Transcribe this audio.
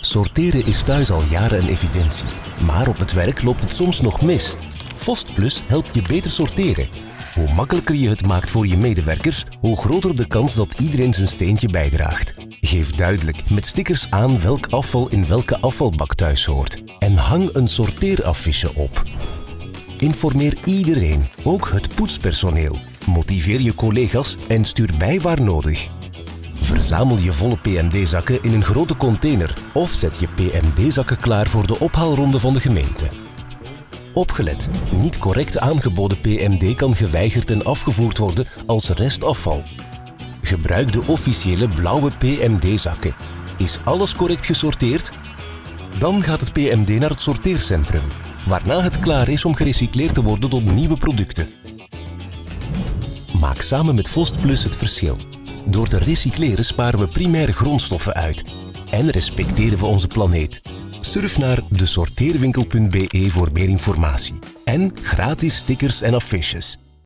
Sorteren is thuis al jaren een evidentie. Maar op het werk loopt het soms nog mis. Fost Plus helpt je beter sorteren. Hoe makkelijker je het maakt voor je medewerkers, hoe groter de kans dat iedereen zijn steentje bijdraagt. Geef duidelijk met stickers aan welk afval in welke afvalbak thuis hoort. En hang een sorteeraffiche op. Informeer iedereen, ook het poetspersoneel. Motiveer je collega's en stuur bij waar nodig. Verzamel je volle PMD-zakken in een grote container of zet je PMD-zakken klaar voor de ophaalronde van de gemeente. Opgelet, niet correct aangeboden PMD kan geweigerd en afgevoerd worden als restafval. Gebruik de officiële blauwe PMD-zakken. Is alles correct gesorteerd? Dan gaat het PMD naar het sorteercentrum, waarna het klaar is om gerecycleerd te worden tot nieuwe producten. Maak samen met Fost Plus het verschil. Door te recycleren sparen we primaire grondstoffen uit en respecteren we onze planeet. Surf naar desorteerwinkel.be voor meer informatie en gratis stickers en affiches.